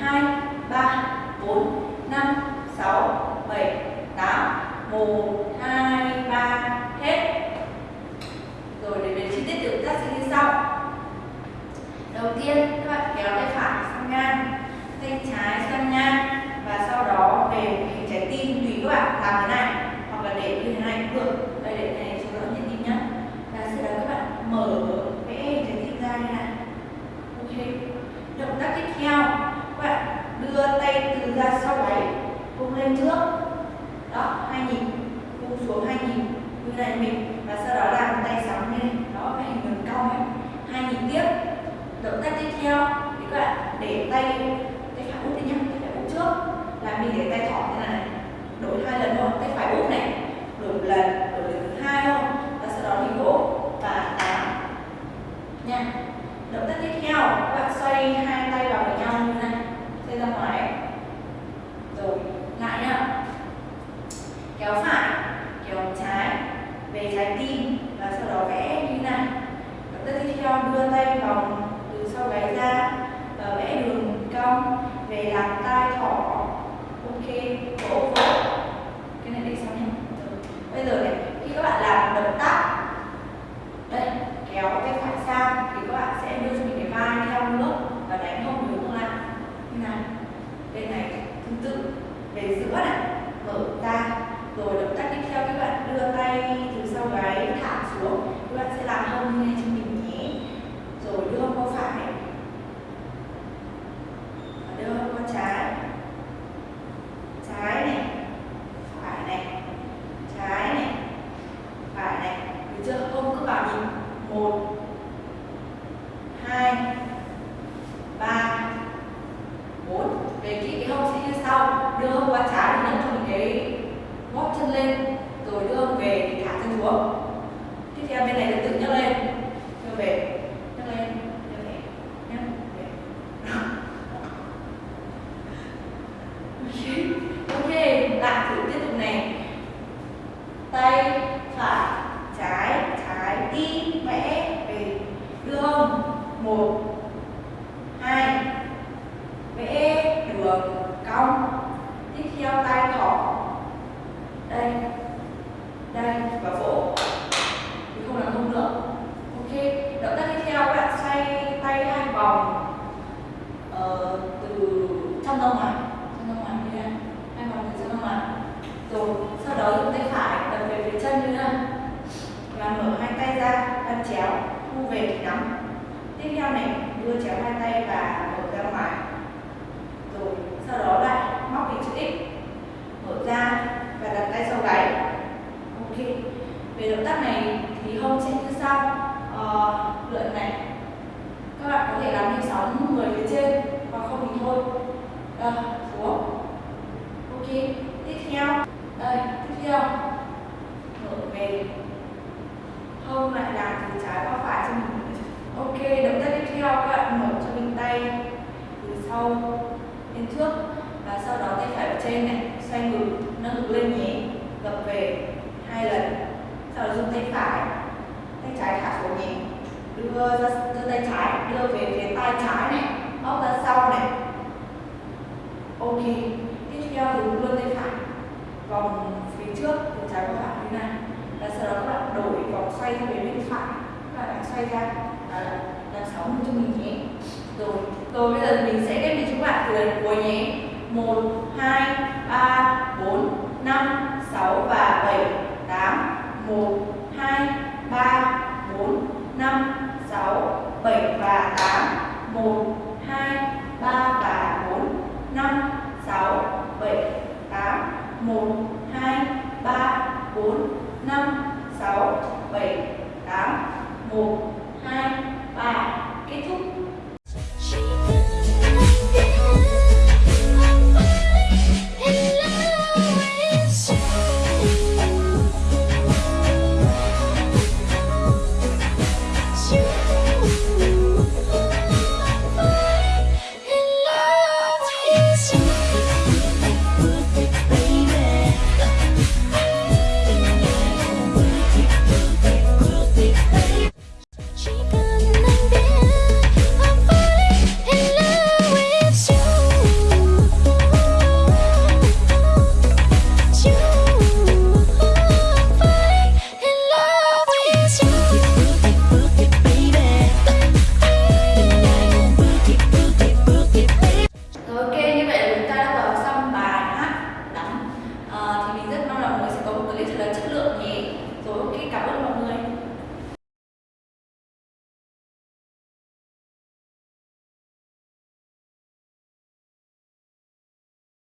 2, 3, 4, 5, 6, 7, 8 1, 2, 3 Hết. Rồi để về chi tiết tiểu tác sẽ như sau. Đầu tiên các bạn kéo tay phải sang ngang Tay trái sang ngang Và sau đó về hình trái tim Tùy các bạn làm thế này Hoặc là để như thế này cũng được Đây để này cho rõ nhịp tim nhé Và sau đó các bạn mở vẽ hình trái tim ra như này Ok Động tác tiếp theo Các bạn đưa tay từ ra sau gáy Vung lên trước Đó, hai nhịp Vung xuống hai nhịp Như này mình Và sau đó làm tay sóng lên. Đó, cái hình vần cong ấy. Hai nhịp tiếp. Động tác tiếp theo thì các bạn để tay tay phải úp đi nhá tay phải úp trước. Là mình để tay thỏ thế này. Đổi hai lần thôi tay phải úp này. Đổi một lần thứ hai thôi và sau đó thì vỗ và tám nha động tác tiếp theo các bạn xoay hai tay vào với nhau như này xoay ra ngoài rồi lại nhá kéo phải kéo trái về trái tim và sau đó vẽ như này động tác tiếp theo đưa tay vòng từ sau gáy ra và vẽ đường cong về làm tai thỏ ok vỗ vỗ cái này để sau nhé bây giờ này khi các bạn làm động tác đây kéo tay phải sang thì các bạn sẽ đưa cho mình cái vai theo nước và đánh hông hướng lại như này bên này tương tự về giữa này mở ra rồi động tác tiếp theo các bạn đưa tay từ sau gáy thả xuống các bạn sẽ làm hông như này cho mình nhé rồi đưa qua phải đưa qua trái trái này phải này trái này phải này được chưa không cứ bảo nhịp một hai ba bốn về kỹ cái hông sẽ như sau đưa hông qua trái thì nâng cho mình cái gót chân lên rồi đưa hông về thì thả chân xuống tiếp theo bên này tương tự nhấc lên đưa về nhấc lên đưa về nhấc về ok lại thử tiếp tục này tay phải trái trái tim vẽ về đưa hông một hai vẽ đường cong tiếp theo tay thỏ đây đây và vỗ thì không làm không nữa ok động tác tiếp theo các bạn xoay tay hai vòng ờ, từ trong ra ngoài trong ra ngoài như này hai vòng từ trong ra ngoài rồi sau đó dùng tay phải đập về phía chân như này và mở hai tay ra đan chéo thu về thì nắm tiếp theo này đưa chéo hai tay và mở ra ngoài. Rồi sau đó lại móc hình chữ x mở ra và đặt tay sau gáy. Ok về động tác này thì hông sẽ như sau. Ờ, lượn này. Các bạn có thể làm như sóng người phía trên hoặc không thì thôi. À, xuống. Ok tiếp theo. Đây tiếp theo mở về hông lại làm từ trái qua phải cho mình ok động tác tiếp theo các bạn mở cho mình tay từ sau lên trước và sau đó tay phải ở trên này xoay ngực nâng ngực lên nhé gập về hai lần. Sau đó dùng tay phải. Tay trái thả xuống nhẹ đưa ra đưa tay trái đưa về phía tay trái này. Móc ra sau này. Ok. Tiếp theo thì luôn tay phải. Vòng phía trước từ trái qua phải như này. Và sau đó các bạn đổi vòng xoay sang bên phải. Các bạn xoay ra. À, làm sáu cho mình nhé. Rồi rồi bây giờ mình sẽ ghép cho các bạn từ lần cuối nhé. Một hai ba bốn năm sáu và 1, 2, 3, 4, 5, 6, 7 và 8 1, 2, 3 và 4 5, 6, 7, 8 1, 2, 3, 4, 5, 6, 7, 8 1, 2, 3 Kết thúc.